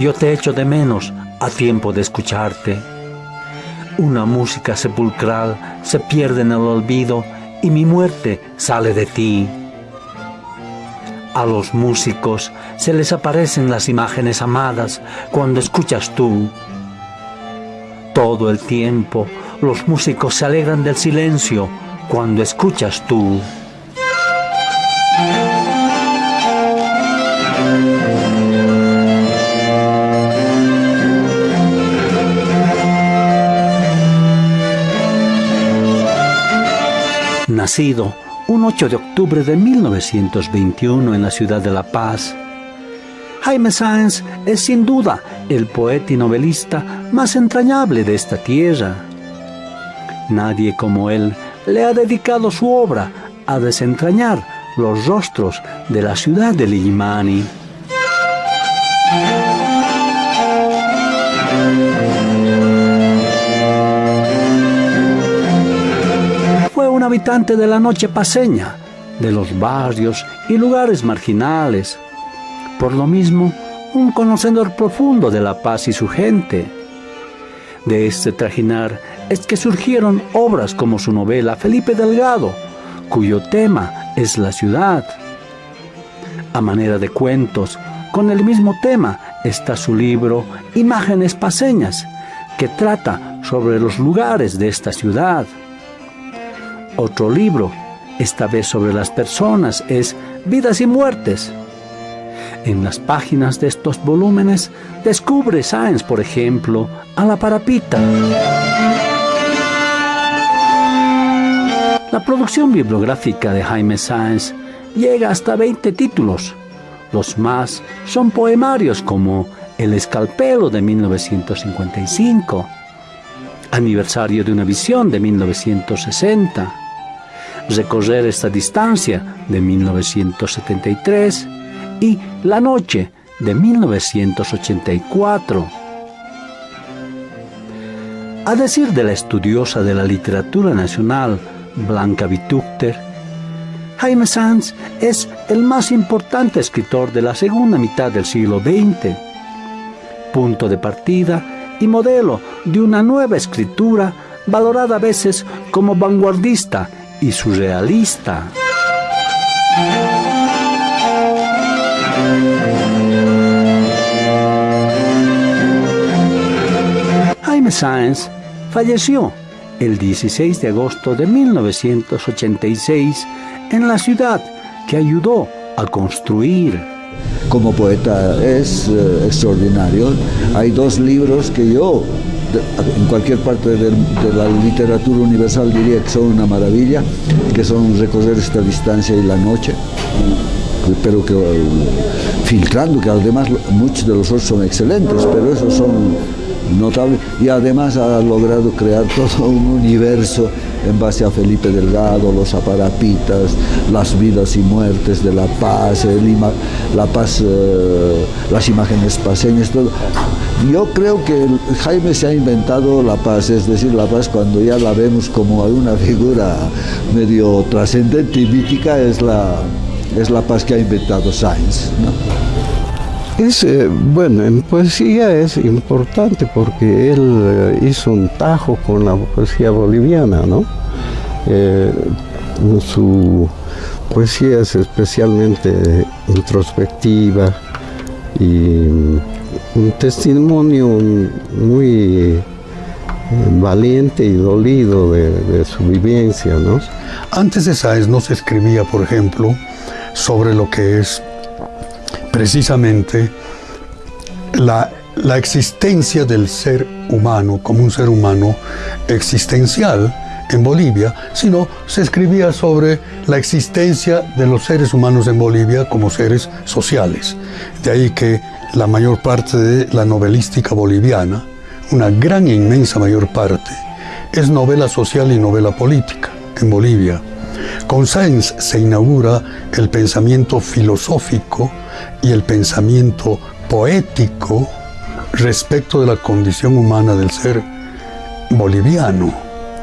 Yo te echo de menos a tiempo de escucharte. Una música sepulcral se pierde en el olvido y mi muerte sale de ti. A los músicos se les aparecen las imágenes amadas cuando escuchas tú. Todo el tiempo los músicos se alegran del silencio cuando escuchas tú. Nacido un 8 de octubre de 1921 en la ciudad de La Paz, Jaime Sáenz es sin duda el poeta y novelista más entrañable de esta tierra. Nadie como él le ha dedicado su obra a desentrañar los rostros de la ciudad de Limani. Habitante de la noche paseña, de los barrios y lugares marginales. Por lo mismo, un conocedor profundo de La Paz y su gente. De este trajinar es que surgieron obras como su novela Felipe Delgado, cuyo tema es la ciudad. A manera de cuentos, con el mismo tema está su libro Imágenes Paseñas, que trata sobre los lugares de esta ciudad. Otro libro, esta vez sobre las personas, es Vidas y Muertes. En las páginas de estos volúmenes descubre Sáenz, por ejemplo, a la parapita. La producción bibliográfica de Jaime Sáenz llega hasta 20 títulos. Los más son poemarios como El Escalpelo de 1955, Aniversario de una visión de 1960, Recorrer esta distancia de 1973 y La Noche de 1984. A decir de la estudiosa de la literatura nacional, Blanca Vitúcter, Jaime Sanz es el más importante escritor de la segunda mitad del siglo XX, punto de partida y modelo de una nueva escritura valorada a veces como vanguardista y surrealista. Jaime Sáenz falleció el 16 de agosto de 1986 en la ciudad que ayudó a construir. Como poeta es eh, extraordinario. Hay dos libros que yo, en cualquier parte de, la literatura universal, diría que son una maravilla, que son Recorrer esta distancia y La noche. Pero que eh, filtrando, que además muchos de los otros son excelentes, pero esos son notable y además ha logrado crear todo un universo en base a Felipe Delgado, los aparapitas, las vidas y muertes de La Paz, La Paz, eh, las imágenes paseñas, todo. Yo creo que Jaime se ha inventado La Paz, es decir, La Paz cuando ya la vemos como una figura medio trascendente y mítica es la, es la paz que ha inventado Sainz. Es, eh, bueno, en poesía es importante porque él eh, hizo un tajo con la poesía boliviana, ¿no? Eh, su poesía es especialmente introspectiva y un testimonio muy valiente y dolido de, su vivencia, ¿no? Antes de Sáenz no se escribía, por ejemplo, sobre lo que es precisamente la, existencia del ser humano como un ser humano existencial en Bolivia, sino se escribía sobre la existencia de los seres humanos en Bolivia como seres sociales. De ahí que la mayor parte de la novelística boliviana, una gran e inmensa mayor parte, es novela social y novela política en Bolivia. Con Sáenz se inaugura el pensamiento filosófico y el pensamiento poético respecto de la condición humana del ser boliviano.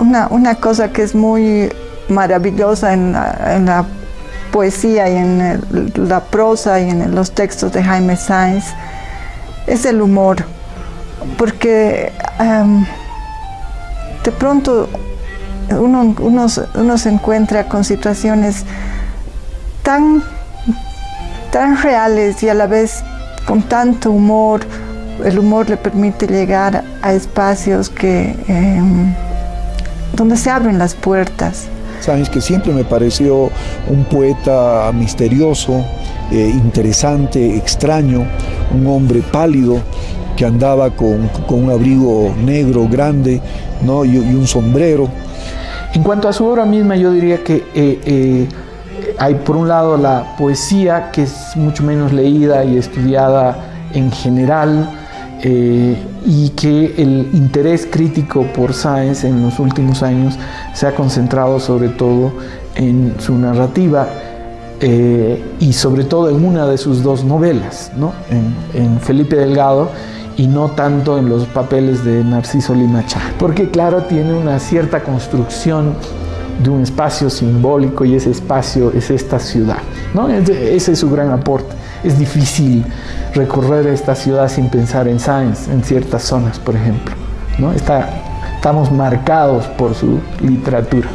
Una, cosa que es muy maravillosa en la, poesía y en la prosa y en los textos de Jaime Sáenz es el humor, porque em, de pronto uno, uno, se encuentra con situaciones tan, tan reales y a la vez con tanto humor, el humor le permite llegar a espacios que, em, donde se abren las puertas. Sabes que siempre me pareció un poeta misterioso, eh, interesante, extraño, un hombre pálido que andaba con, un abrigo negro grande ¿no? y, un sombrero. En cuanto a su obra misma, yo diría que eh, eh, hay por un lado la poesía, que es mucho menos leída y estudiada en general, y que el interés crítico por Sáenz en los últimos años se ha concentrado sobre todo en su narrativa eh, y sobre todo en una de sus dos novelas, ¿no? en, Felipe Delgado y no tanto en los papeles de Narciso Limacha, porque claro, tiene una cierta construcción de un espacio simbólico y ese espacio es esta ciudad. ¿no? Ese es su gran aporte. Es difícil recorrer esta ciudad sin pensar en Sáenz, en ciertas zonas, por ejemplo. ¿no? Está, estamos marcados por su literatura.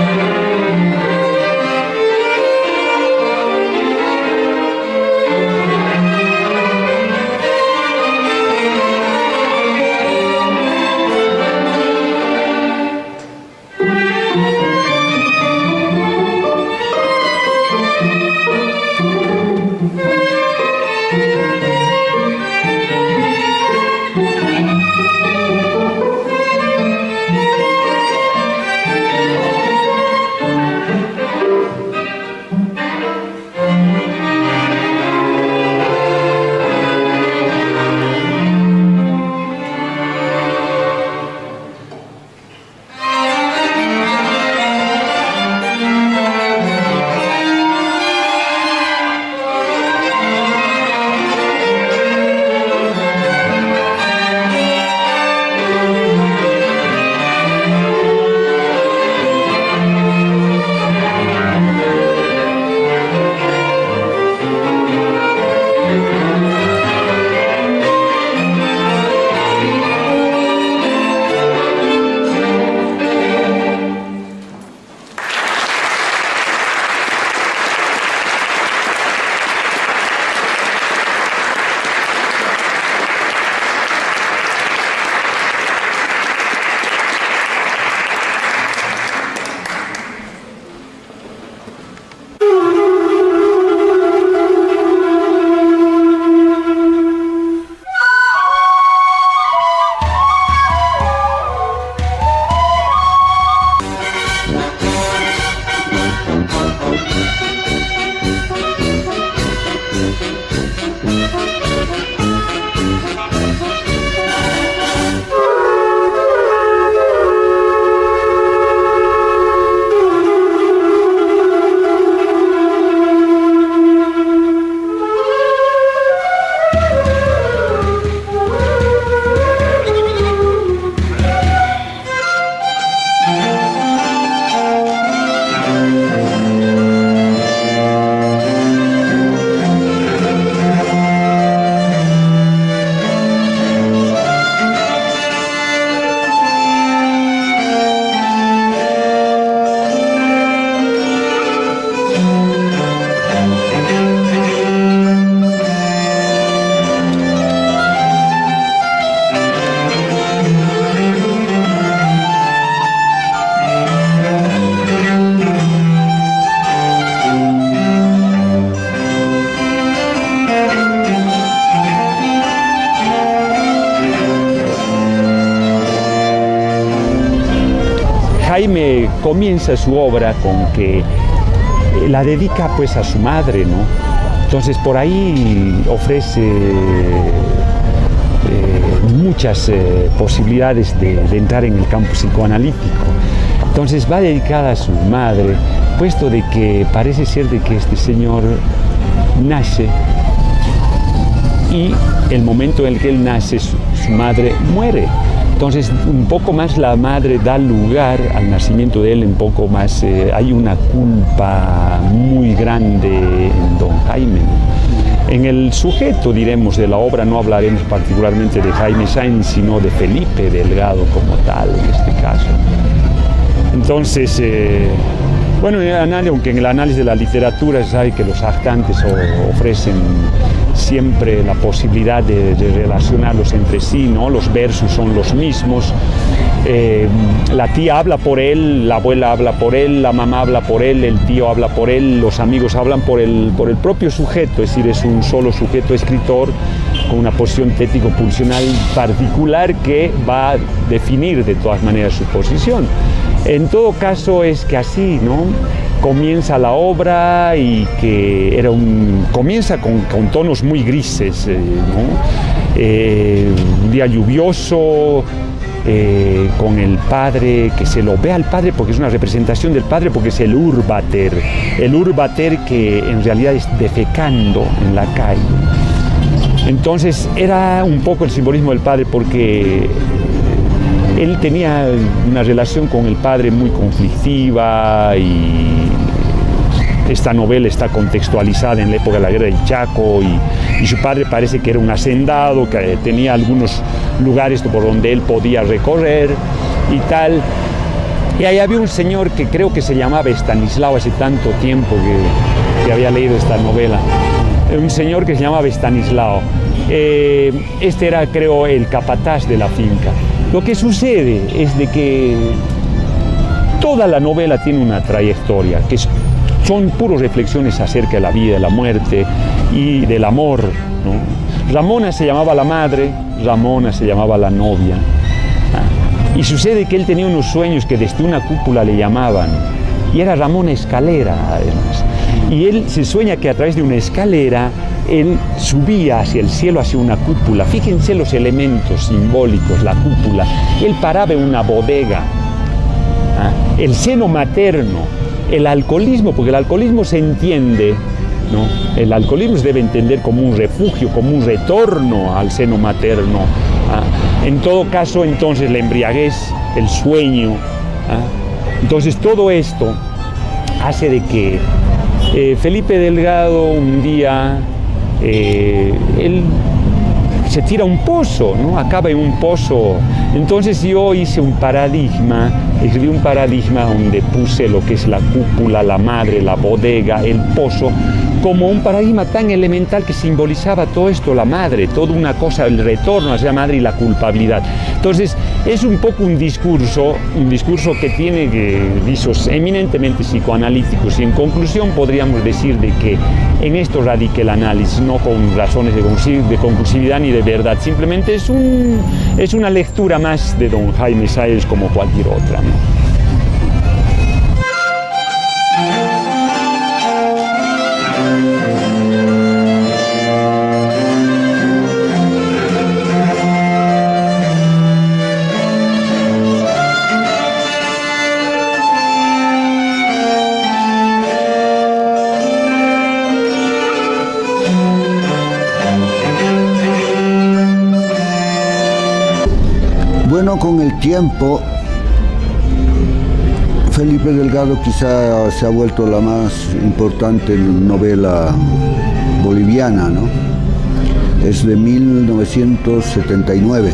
Jaime comienza su obra con que eh, la dedica pues a su madre, ¿no? Entonces por ahí ofrece eh, muchas eh, posibilidades de, entrar en el campo psicoanalítico. Entonces va dedicada a su madre, puesto de que parece ser de que este señor nace y el momento en el que él nace su madre muere. Entonces, un poco más la madre da lugar al nacimiento de él, un poco más eh, hay una culpa muy grande en don Jaime. En el sujeto, diremos, de la obra no hablaremos particularmente de Jaime Sainz, sino de Felipe Delgado como tal, en este caso. Entonces, eh, bueno, aunque en el análisis de la literatura se sabe que los actantes ofrecen siempre la posibilidad de, relacionarlos entre sí, ¿no? Los versos son los mismos. Eh, la tía habla por él, la abuela habla por él, la mamá habla por él, el tío habla por él, los amigos hablan por el, por el propio sujeto, es decir, es un solo sujeto escritor con una posición tético-pulsional particular que va a definir de todas maneras su posición. En todo caso es que así, ¿no? Comienza la obra y que era un, comienza con, tonos muy grises, eh, eh, un día lluvioso, eh, con el padre, que se lo ve al padre porque es una representación del padre, porque es el urbater, el urbater que en realidad es defecando en la calle. Entonces era un poco el simbolismo del padre porque él tenía una relación con el padre muy conflictiva y esta novela está contextualizada en la época de la guerra del Chaco y, su padre parece que era un hacendado, que tenía algunos lugares por donde él podía recorrer y tal. Y ahí había un señor que creo que se llamaba Estanislao hace tanto tiempo que, había leído esta novela. Un señor que se llamaba Estanislao. Eh, este era, creo, el capataz de la finca. Lo que sucede es de que toda la novela tiene una trayectoria, que son puras reflexiones acerca de la vida, de la muerte y del amor. Ramona se llamaba la madre, Ramona se llamaba la novia. Ah, y sucede que él tenía unos sueños que desde una cúpula le llamaban, y era Ramona Escalera además. Y él se sueña que a través de una escalera él subía hacia el cielo, hacia una cúpula. Fíjense los elementos simbólicos, la cúpula. Él paraba en una bodega. ¿ah? El seno materno, el alcoholismo, porque el alcoholismo se entiende, ¿no? El alcoholismo se debe entender como un refugio, como un retorno al seno materno. ¿ah? En todo caso, entonces, la embriaguez, el sueño. ¿ah? Entonces, todo esto hace de que eh, Felipe Delgado un día eh, él se tira un pozo, ¿no? acaba en un pozo. Entonces yo hice un paradigma, escribí un paradigma donde puse lo que es la cúpula, la madre, la bodega, el pozo, como un paradigma tan elemental que simbolizaba todo esto, la madre, toda una cosa, el retorno hacia la madre y la culpabilidad. Entonces, es un poco un discurso, un discurso que tiene visos eminentemente psicoanalíticos y en conclusión podríamos decir de que en esto radica el análisis, no con razones de conclusividad ni de verdad, simplemente es, un, es una lectura más de don Jaime Sáenz como cualquier otra. Tiempo, Felipe Delgado quizá se ha vuelto la más importante novela boliviana, ¿no? Es de 1979.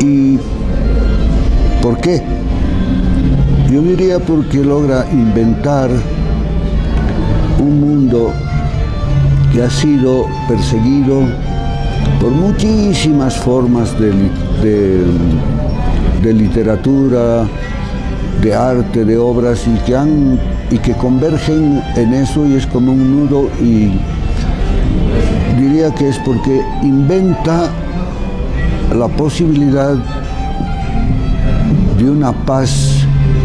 ¿Y por qué? Yo diría porque logra inventar un mundo que ha sido perseguido por muchísimas formas de, literatura, de arte, de obras y que, han, y que convergen en eso y es como un nudo y diría que es porque inventa la posibilidad de una paz,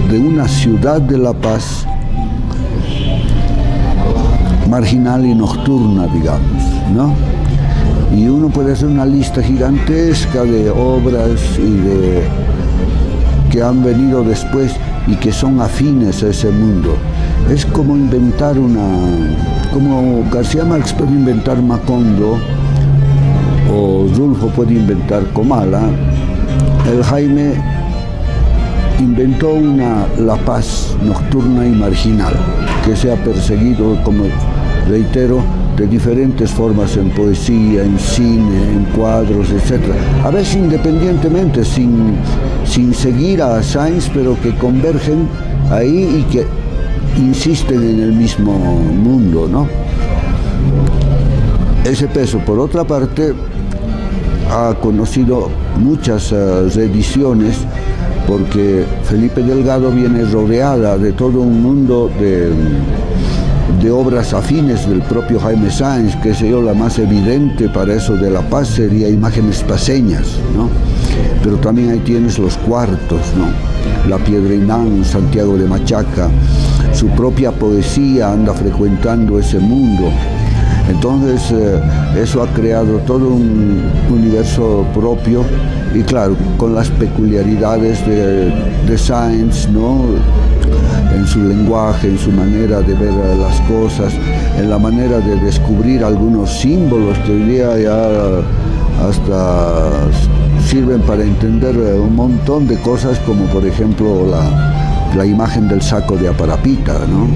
de una ciudad de la paz marginal y nocturna, digamos, ¿no? Y uno puede hacer una lista gigantesca de obras y de, que han venido después y que son afines a ese mundo. Es como inventar una, como García Marx puede inventar Macondo o Rulfo puede inventar Comala, el Jaime inventó una La Paz nocturna y marginal que se ha perseguido, como reitero, de diferentes formas en poesía, en cine, en cuadros, etc. A veces independientemente, sin, sin seguir a Sainz, pero que convergen ahí y que insisten en el mismo mundo, ¿no? ese peso, por otra parte, ha conocido muchas uh, reediciones porque Felipe Delgado viene rodeada de todo un mundo de, de obras afines del propio Jaime Sáenz, que sé yo, la más evidente para eso de la paz sería Imágenes Paseñas, ¿no? Pero también ahí tienes los cuartos, ¿no? La Piedra Inán, Santiago de Machaca, su propia poesía anda frecuentando ese mundo. Entonces eh, eso ha creado todo un universo propio y claro, con las peculiaridades de, de ¿no? En su lenguaje, en su manera de ver las cosas, en la manera de descubrir algunos símbolos hoy día ya hasta sirven para entender un montón de cosas como por ejemplo la, la imagen del saco de Aparapita, ¿no?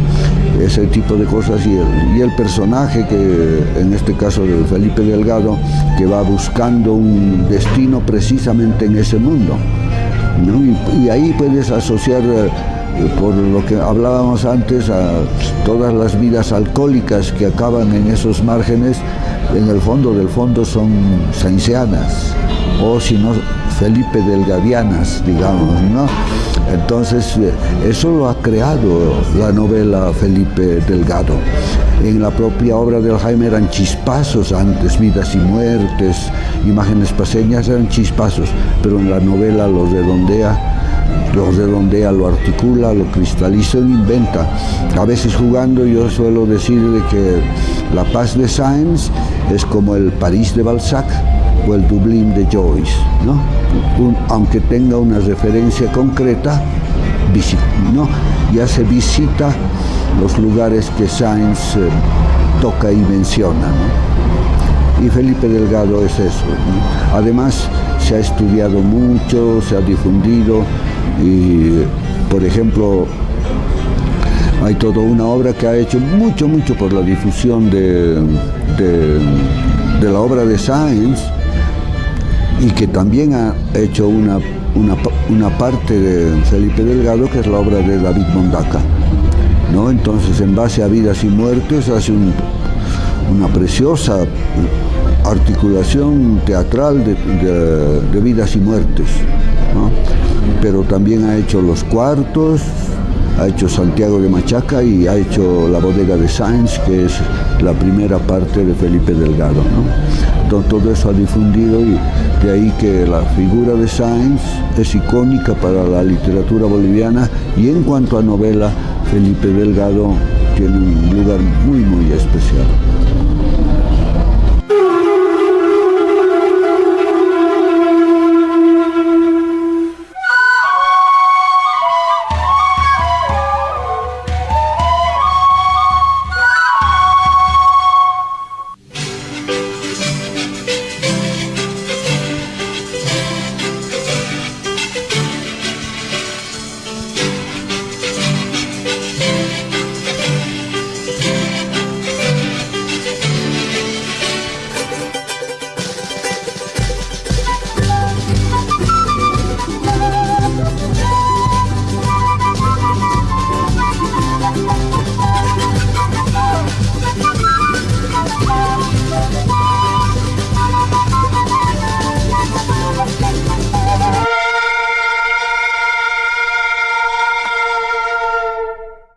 ese tipo de cosas y el, y el, personaje que en este caso de Felipe Delgado que va buscando un destino precisamente en ese mundo ¿no? y, y, ahí puedes asociar por lo que hablábamos antes todas las vidas alcohólicas que acaban en esos márgenes en el fondo del fondo son sainzianas o si no Felipe Delgadianas digamos ¿no? Entonces, eso lo ha creado la novela Felipe Delgado. En la propia obra del Jaime eran chispazos antes, vidas y muertes, imágenes paseñas eran chispazos, pero en la novela lo redondea lo redondea, lo articula, lo cristaliza, lo inventa. A veces jugando yo suelo decir de que la paz de Sainz es como el París de Balzac, o el Dublín de Joyce, ¿no? Un, aunque tenga una referencia concreta, ¿no? ya se visita los lugares que Sainz eh, toca y menciona. ¿no? Y Felipe Delgado es eso. Además, se ha estudiado mucho, se ha difundido y, por ejemplo, hay toda una obra que ha hecho mucho, mucho por la difusión de, de, la obra de Sainz, y que también ha hecho una, una, una, parte de Felipe Delgado, que es la obra de David Mondaca. ¿no? Entonces, en base a vidas y muertes, hace un, una preciosa articulación teatral de, de, vidas y muertes. Pero también ha hecho Los Cuartos, ha hecho Santiago de Machaca y ha hecho La Bodega de Sáenz, que es la primera parte de Felipe Delgado. ¿no? Todo eso ha difundido y de ahí que la figura de Sáenz es icónica para la literatura boliviana y en cuanto a novela, Felipe Delgado tiene un lugar muy, muy especial.